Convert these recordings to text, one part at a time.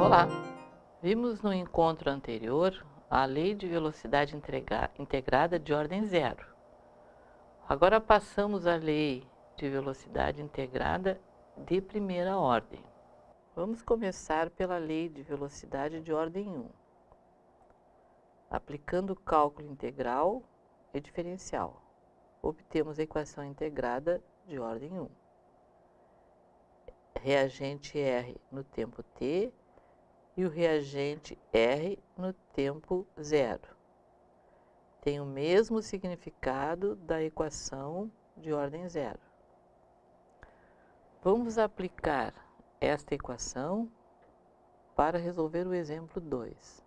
Olá! Vimos no encontro anterior a lei de velocidade integrada de ordem zero. Agora passamos à lei de velocidade integrada de primeira ordem. Vamos começar pela lei de velocidade de ordem 1. Aplicando o cálculo integral e diferencial, obtemos a equação integrada de ordem 1. Reagente R no tempo t e o reagente R no tempo zero. Tem o mesmo significado da equação de ordem zero. Vamos aplicar esta equação para resolver o exemplo 2.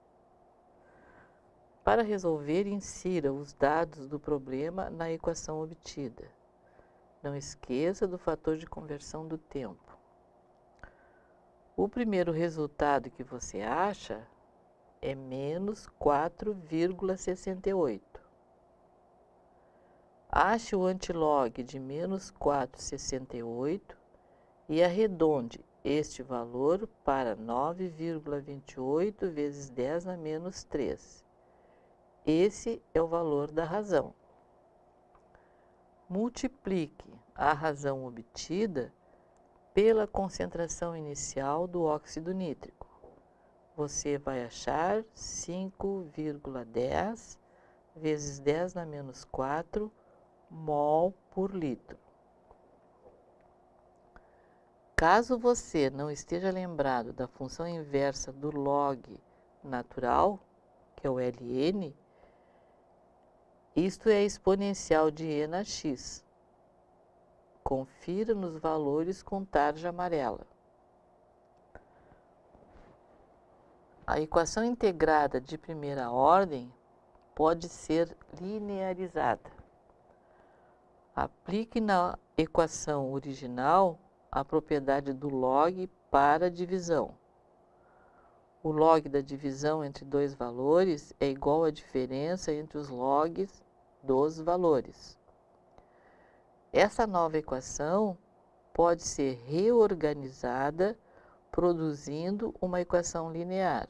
Para resolver, insira os dados do problema na equação obtida. Não esqueça do fator de conversão do tempo. O primeiro resultado que você acha é menos 4,68. Ache o antilog de menos 4,68 e arredonde este valor para 9,28 vezes 10 a menos 3. Esse é o valor da razão. Multiplique a razão obtida pela concentração inicial do óxido nítrico. Você vai achar 5,10 vezes 10 na menos 4 mol por litro. Caso você não esteja lembrado da função inversa do log natural, que é o ln, isto é exponencial de e na x. Confira nos valores com tarja amarela. A equação integrada de primeira ordem pode ser linearizada. Aplique na equação original a propriedade do log para a divisão. O log da divisão entre dois valores é igual à diferença entre os logs dos valores. Essa nova equação pode ser reorganizada produzindo uma equação linear.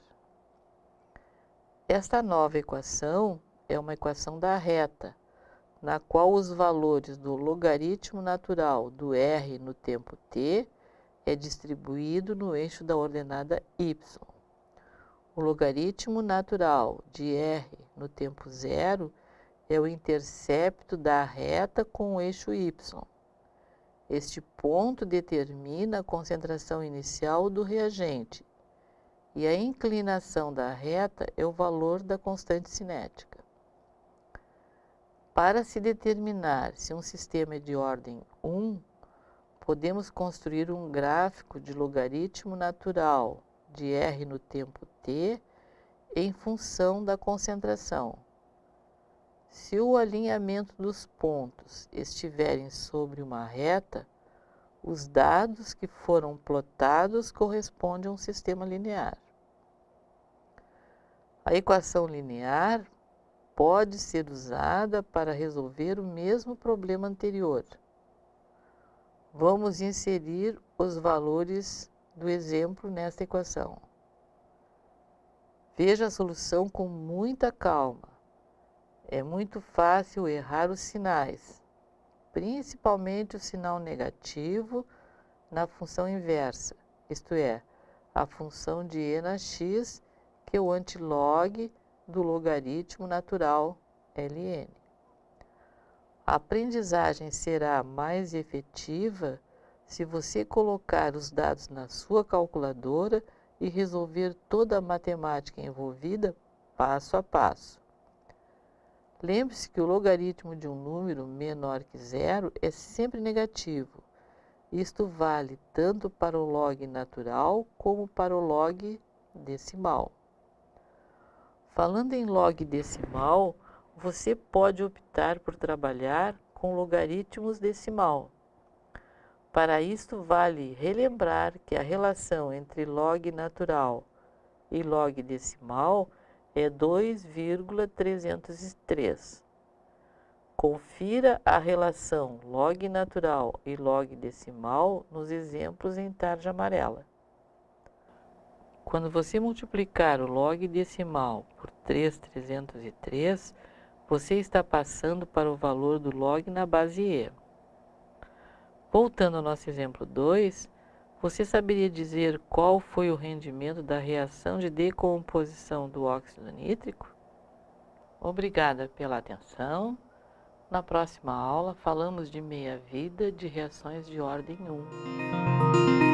Esta nova equação é uma equação da reta, na qual os valores do logaritmo natural do r no tempo t é distribuído no eixo da ordenada y. O logaritmo natural de r no tempo zero é o intercepto da reta com o eixo y. Este ponto determina a concentração inicial do reagente e a inclinação da reta é o valor da constante cinética. Para se determinar se um sistema é de ordem 1, podemos construir um gráfico de logaritmo natural de r no tempo t em função da concentração. Se o alinhamento dos pontos estiverem sobre uma reta, os dados que foram plotados correspondem a um sistema linear. A equação linear pode ser usada para resolver o mesmo problema anterior. Vamos inserir os valores do exemplo nesta equação. Veja a solução com muita calma é muito fácil errar os sinais, principalmente o sinal negativo na função inversa, isto é, a função de e na x, que é o antilog do logaritmo natural ln. A aprendizagem será mais efetiva se você colocar os dados na sua calculadora e resolver toda a matemática envolvida passo a passo. Lembre-se que o logaritmo de um número menor que zero é sempre negativo. Isto vale tanto para o log natural como para o log decimal. Falando em log decimal, você pode optar por trabalhar com logaritmos decimal. Para isto vale relembrar que a relação entre log natural e log decimal é 2,303. Confira a relação log natural e log decimal nos exemplos em tarja amarela. Quando você multiplicar o log decimal por 3,303, você está passando para o valor do log na base E. Voltando ao nosso exemplo 2, você saberia dizer qual foi o rendimento da reação de decomposição do óxido nítrico? Obrigada pela atenção. Na próxima aula, falamos de meia-vida de reações de ordem 1.